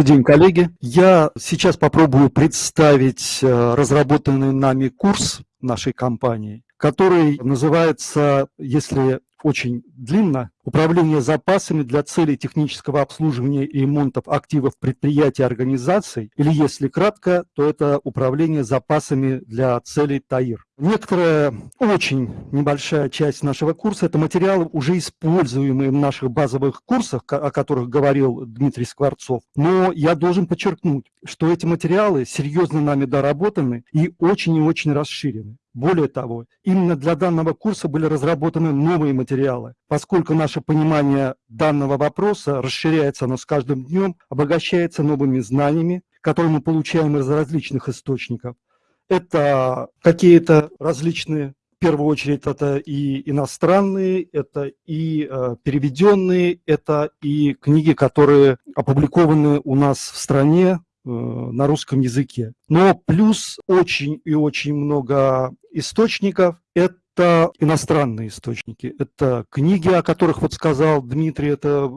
Добрый день, коллеги. Я сейчас попробую представить э, разработанный нами курс нашей компании, который называется, если очень длинно. Управление запасами для целей технического обслуживания и ремонтов активов предприятий и организаций, или если кратко, то это управление запасами для целей ТАИР. Некоторая очень небольшая часть нашего курса – это материалы, уже используемые в наших базовых курсах, о которых говорил Дмитрий Скворцов. Но я должен подчеркнуть, что эти материалы серьезно нами доработаны и очень и очень расширены. Более того, именно для данного курса были разработаны новые материалы, поскольку наше понимание данного вопроса расширяется оно с каждым днем, обогащается новыми знаниями, которые мы получаем из различных источников. Это какие-то различные в первую очередь это и иностранные, это и э, переведенные, это и книги, которые опубликованы у нас в стране, Э, на русском языке. Но плюс очень и очень много источников – это иностранные источники. Это книги, о которых вот сказал Дмитрий, это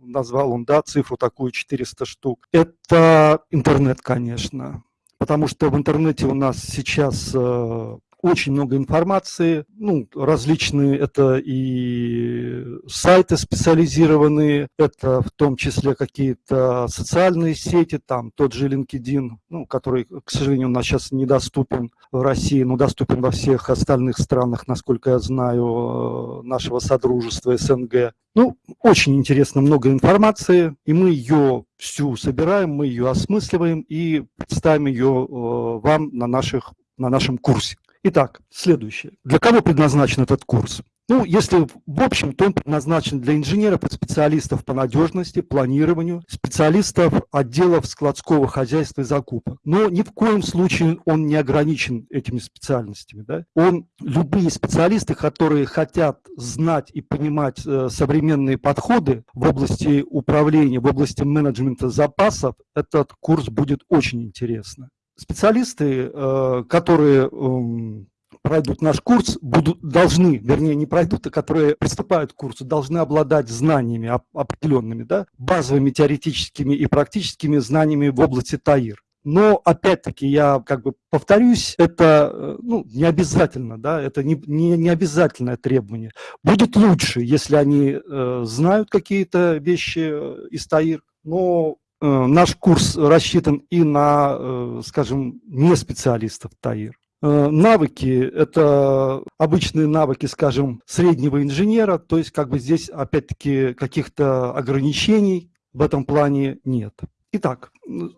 назвал он, да, цифру такую 400 штук. Это интернет, конечно, потому что в интернете у нас сейчас э, очень много информации, ну, различные, это и сайты специализированные, это в том числе какие-то социальные сети, там тот же LinkedIn, ну, который, к сожалению, у нас сейчас недоступен в России, но доступен во всех остальных странах, насколько я знаю, нашего Содружества СНГ. Ну, очень интересно, много информации, и мы ее всю собираем, мы ее осмысливаем и представим ее э, вам на, наших, на нашем курсе. Итак, следующее. Для кого предназначен этот курс? Ну, если в общем, то он предназначен для инженеров и специалистов по надежности, планированию, специалистов отделов складского хозяйства и закупок. Но ни в коем случае он не ограничен этими специальностями. Да? Он, любые специалисты, которые хотят знать и понимать э, современные подходы в области управления, в области менеджмента запасов, этот курс будет очень интересно специалисты, э, которые эм, пройдут наш курс, будут, должны, вернее, не пройдут, а которые приступают к курсу, должны обладать знаниями определенными, да, базовыми теоретическими и практическими знаниями в области ТАИР. Но, опять-таки, я как бы повторюсь, это э, ну, не обязательно, да, это не, не, не обязательное требование. Будет лучше, если они э, знают какие-то вещи э, из ТАИР, но наш курс рассчитан и на, э, скажем, не специалистов ТАИР. Э, навыки – это обычные навыки, скажем, среднего инженера, то есть как бы здесь опять-таки каких-то ограничений в этом плане нет. Итак,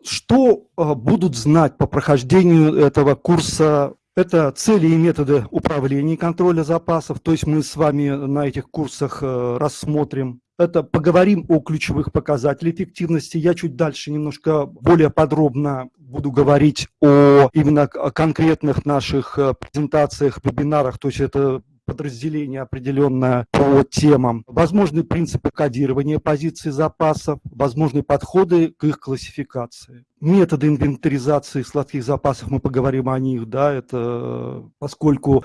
что будут знать по прохождению этого курса это цели и методы управления и контроля запасов, то есть мы с вами на этих курсах рассмотрим это поговорим о ключевых показателях эффективности. Я чуть дальше немножко более подробно буду говорить о именно конкретных наших э, презентациях, вебинарах, то есть это подразделение определенное по темам, возможные принципы кодирования позиций запасов, возможные подходы к их классификации. Методы инвентаризации сладких запасов, мы поговорим о них, да, это поскольку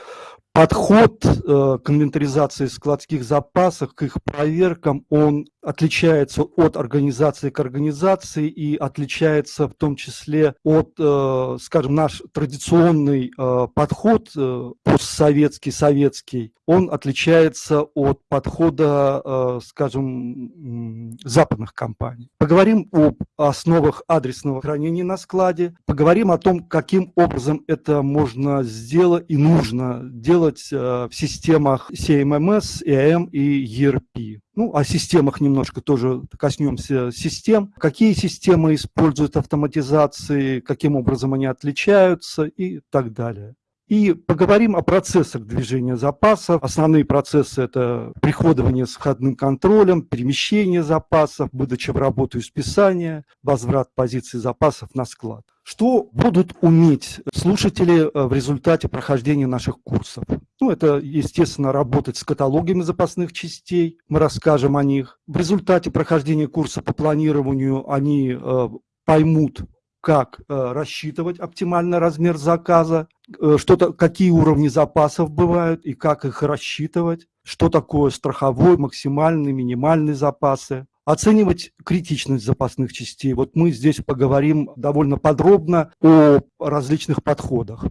подход э, к инвентаризации складских запасов, к их проверкам, он отличается от организации к организации и отличается в том числе от, э, скажем, наш традиционный э, подход э, постсоветский, советский, он отличается от подхода, скажем, западных компаний. Поговорим об основах адресного хранения на складе, поговорим о том, каким образом это можно сделать и нужно делать в системах CMMS, EAM и ERP. Ну, о системах немножко тоже коснемся систем. Какие системы используют автоматизации, каким образом они отличаются и так далее. И поговорим о процессах движения запасов. Основные процессы – это приходование с входным контролем, перемещение запасов, выдача в работу и списание, возврат позиций запасов на склад. Что будут уметь слушатели э, в результате прохождения наших курсов? Ну, это, естественно, работать с каталогами запасных частей, мы расскажем о них. В результате прохождения курса по планированию они э, поймут, как э, рассчитывать оптимальный размер заказа, э, что-то, какие уровни запасов бывают и как их рассчитывать, что такое страховой, максимальный, минимальный запасы. Оценивать критичность запасных частей. Вот мы здесь поговорим довольно подробно о различных подходах.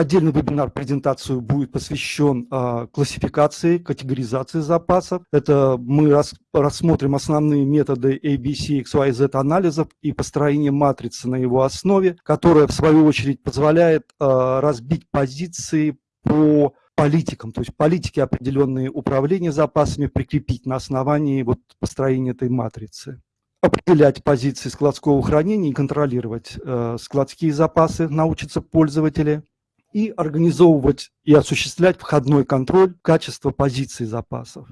Отдельный вебинар, презентацию будет посвящен э, классификации, категоризации запасов. Это мы рас, рассмотрим основные методы ABC, XYZ анализов и построение матрицы на его основе, которая в свою очередь позволяет э, разбить позиции по политикам, то есть политики определенные управления запасами прикрепить на основании вот построения этой матрицы. Определять позиции складского хранения и контролировать э, складские запасы научатся пользователи и организовывать и осуществлять входной контроль качества позиций запасов.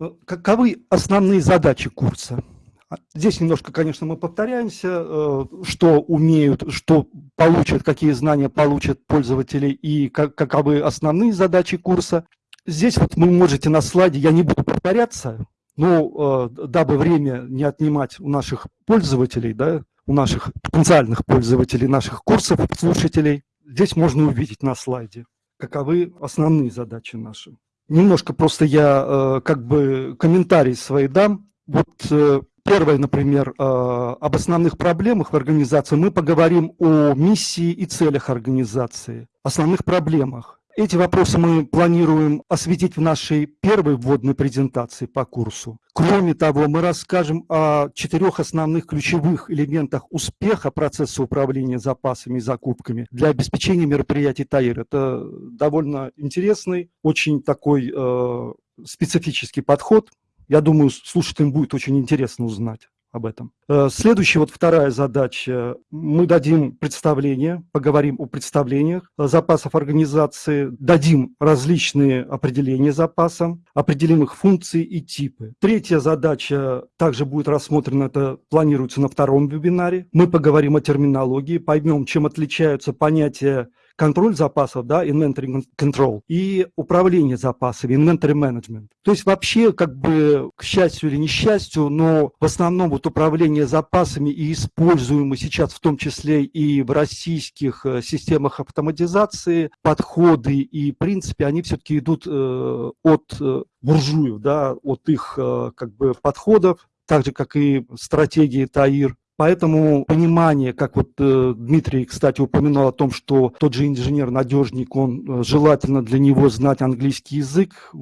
Э, каковы основные задачи курса? А, здесь немножко, конечно, мы повторяемся, э, что умеют, что получат, какие знания получат пользователи и каковы основные задачи курса. Здесь вот вы можете на слайде, я не буду повторяться, но э, дабы время не отнимать у наших пользователей, да, у наших потенциальных пользователей наших курсов, слушателей, здесь можно увидеть на слайде, каковы основные задачи наши. Немножко просто я э, как бы комментарий свои дам. Вот э, первое, например, э, об основных проблемах в организации. Мы поговорим о миссии и целях организации, основных проблемах. Эти вопросы мы планируем осветить в нашей первой вводной презентации по курсу. Кроме того, мы расскажем о четырех основных ключевых элементах успеха процесса управления запасами и закупками для обеспечения мероприятий ТАИР. Это довольно интересный, очень такой э, специфический подход. Я думаю, слушателям будет очень интересно узнать об этом. Э, следующая, вот вторая задача. Мы дадим представление, поговорим о представлениях запасов организации, дадим различные определения запаса, определим их функции и типы. Третья задача также будет рассмотрена, это планируется на втором вебинаре. Мы поговорим о терминологии, поймем, чем отличаются понятия контроль запасов, да, inventory control, и управление запасами, inventory management. То есть вообще, как бы, к счастью или несчастью, но в основном вот управление запасами и используемые сейчас в том числе и в российских э, системах автоматизации подходы и принципы, они все-таки идут э, от э, буржуев, да, от их э, как бы подходов, так же, как и стратегии ТАИР, Поэтому понимание, как вот э, Дмитрий, кстати, упомянул о том, что тот же инженер-надежник, он э, желательно для него знать английский язык,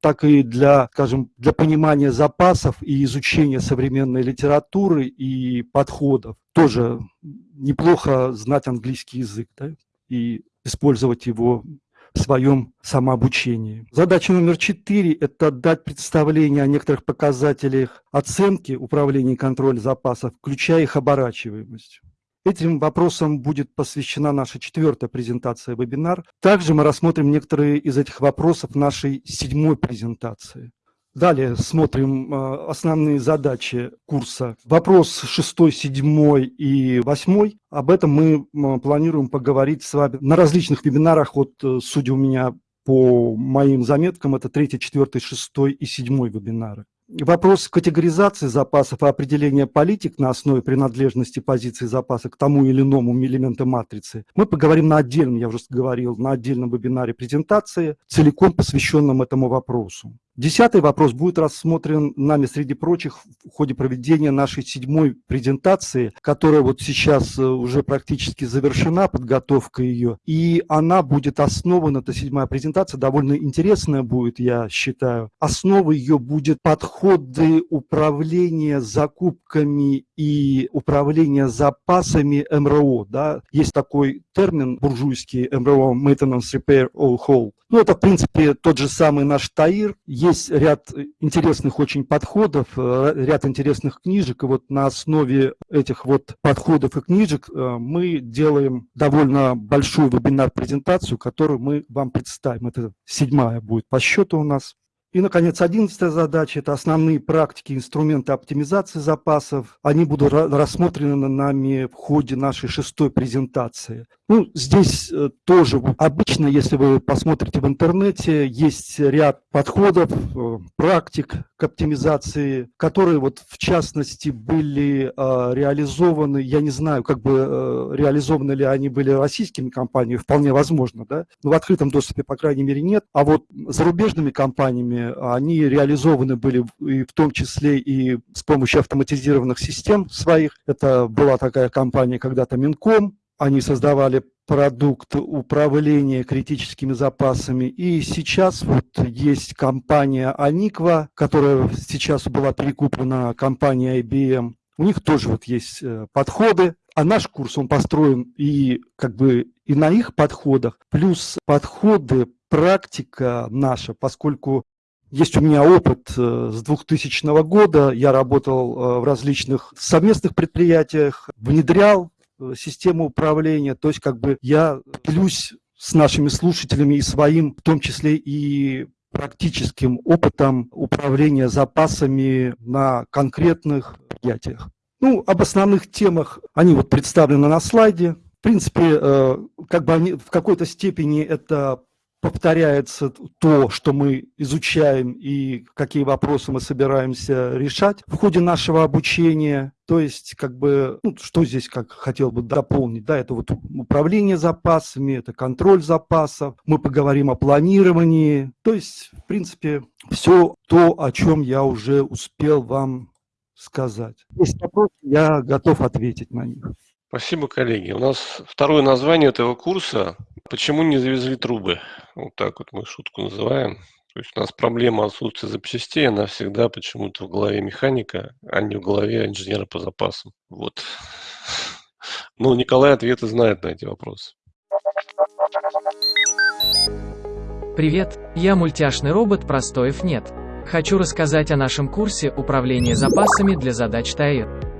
так и для, скажем, для понимания запасов и изучения современной литературы и подходов. Тоже неплохо знать английский язык да, и использовать его своем самообучении. Задача номер четыре – это дать представление о некоторых показателях оценки управления и контроля запасов, включая их оборачиваемость. Этим вопросам будет посвящена наша четвертая презентация вебинар. Также мы рассмотрим некоторые из этих вопросов в нашей седьмой презентации. Далее смотрим э, основные задачи курса. Вопрос 6, 7 и 8. Об этом мы планируем поговорить с вами на различных вебинарах. Вот, э, судя у меня по моим заметкам, это 3, 4, 6 и 7 вебинары. Вопрос категоризации запасов и определения политик на основе принадлежности позиции запаса к тому или иному элементу матрицы мы поговорим на отдельном, я уже говорил, на отдельном вебинаре презентации, целиком посвященном этому вопросу. Десятый вопрос будет рассмотрен нами, среди прочих, в ходе проведения нашей седьмой презентации, которая вот сейчас э, уже практически завершена, подготовка ее, и она будет основана, эта седьмая презентация, довольно интересная будет, я считаю. Основой ее будет подходы управления закупками и управления запасами МРО. Да? Есть такой термин буржуйский МРО, Maintenance Repair All Whole. Ну, это, в принципе, тот же самый наш ТАИР. Есть ряд интересных очень подходов, э, ряд интересных книжек. И вот на основе этих вот подходов и книжек э, мы делаем довольно большую вебинар-презентацию, которую мы вам представим. Это седьмая будет по счету у нас. И, наконец, одиннадцатая задача – это основные практики, инструменты оптимизации запасов. Они будут рассмотрены нами в ходе нашей шестой презентации. Ну, здесь э, тоже обычно, если вы посмотрите в интернете, есть ряд подходов, э, практик к оптимизации, которые вот в частности были э, реализованы, я не знаю, как бы реализованы ли они были российскими компаниями, вполне возможно, да, но в открытом доступе, по крайней мере, нет, а вот зарубежными компаниями они реализованы были и в том числе и с помощью автоматизированных систем своих. Это была такая компания когда-то Минком, они создавали продукт управления критическими запасами. И сейчас вот есть компания Аниква, которая сейчас была перекуплена компанией IBM. У них тоже вот есть э, подходы, а наш курс, он построен и как бы и на их подходах, плюс подходы, практика наша, поскольку есть у меня опыт э, с 2000 года, я работал э, в различных совместных предприятиях, внедрял Э, систему управления. То есть как бы я делюсь с нашими слушателями и своим, в том числе и практическим опытом управления запасами на конкретных предприятиях. Ну, об основных темах, они вот представлены на слайде. В принципе, как бы они в какой-то степени это повторяется то, что мы изучаем и какие вопросы мы собираемся решать в ходе нашего обучения. То есть, как бы, ну, что здесь, как хотел бы дополнить, да, это вот управление запасами, это контроль запасов, мы поговорим о планировании. То есть, в принципе, все то, о чем я уже успел вам сказать. Есть вопросы, я готов ответить на них. Спасибо, коллеги. У нас второе название этого курса «Почему не завезли трубы?» Вот так вот мы шутку называем. То есть у нас проблема отсутствия запчастей, она всегда почему-то в голове механика, а не в голове инженера по запасам. Вот. Ну, Николай ответы знает на эти вопросы. Привет, я мультяшный робот Простоев нет. Хочу рассказать о нашем курсе «Управление запасами для задач ТАИР».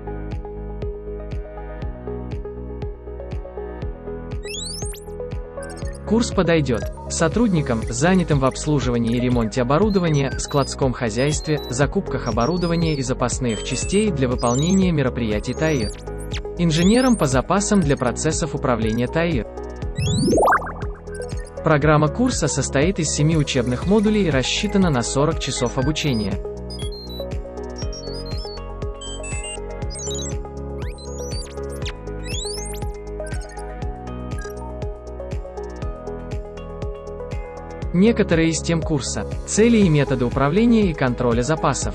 Курс подойдет сотрудникам, занятым в обслуживании и ремонте оборудования, складском хозяйстве, закупках оборудования и запасных частей для выполнения мероприятий ТАИР. Инженерам по запасам для процессов управления ТАИР. Программа курса состоит из семи учебных модулей и рассчитана на 40 часов обучения. Некоторые из тем курса. Цели и методы управления и контроля запасов.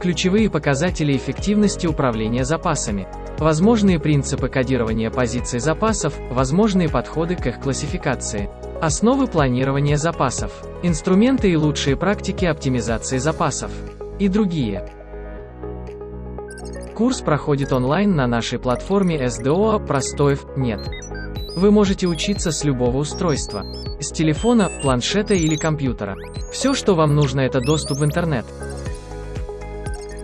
Ключевые показатели эффективности управления запасами. Возможные принципы кодирования позиций запасов, возможные подходы к их классификации. Основы планирования запасов. Инструменты и лучшие практики оптимизации запасов. И другие. Курс проходит онлайн на нашей платформе SDO Простоев нет. Вы можете учиться с любого устройства. С телефона, планшета или компьютера. Все, что вам нужно, это доступ в интернет.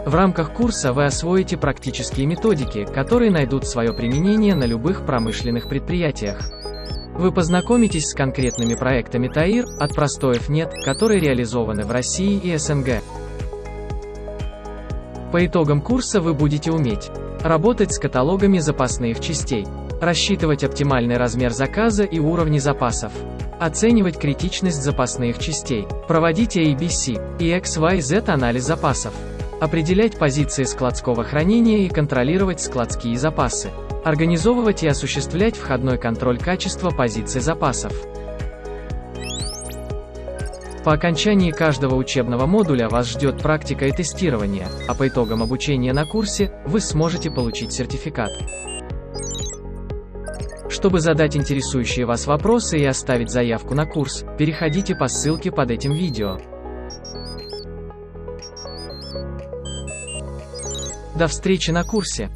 В рамках курса вы освоите практические методики, которые найдут свое применение на любых промышленных предприятиях. Вы познакомитесь с конкретными проектами ТАИР, от простоев нет, которые реализованы в России и СНГ. По итогам курса вы будете уметь работать с каталогами запасных частей, рассчитывать оптимальный размер заказа и уровни запасов, оценивать критичность запасных частей, проводить ABC и XYZ анализ запасов, определять позиции складского хранения и контролировать складские запасы, организовывать и осуществлять входной контроль качества позиций запасов. По окончании каждого учебного модуля вас ждет практика и тестирование, а по итогам обучения на курсе вы сможете получить сертификат. Чтобы задать интересующие вас вопросы и оставить заявку на курс, переходите по ссылке под этим видео. До встречи на курсе!